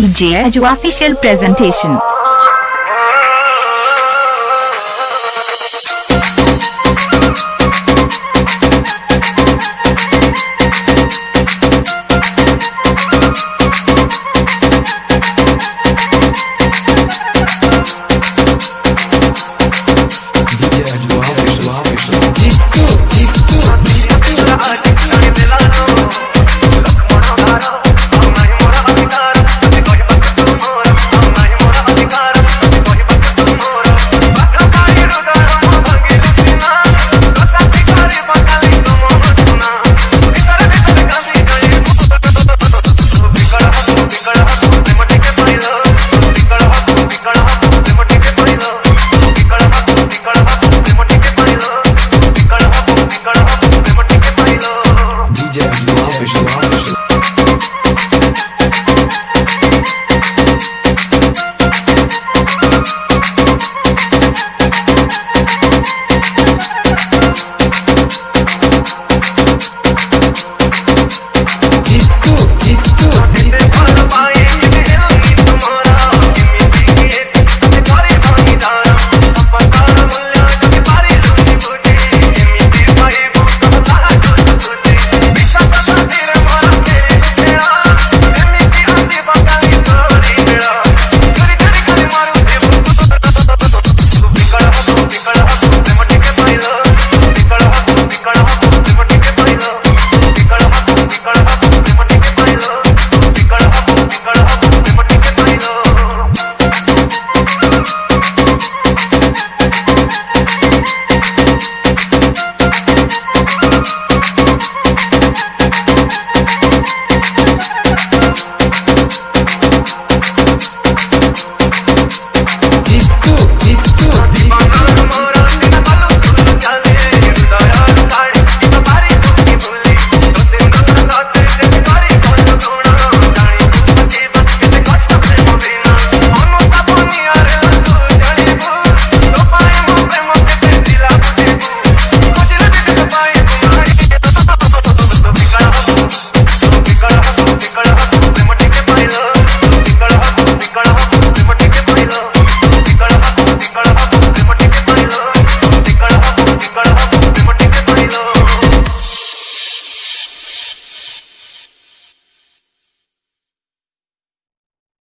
DJ Edu official presentation.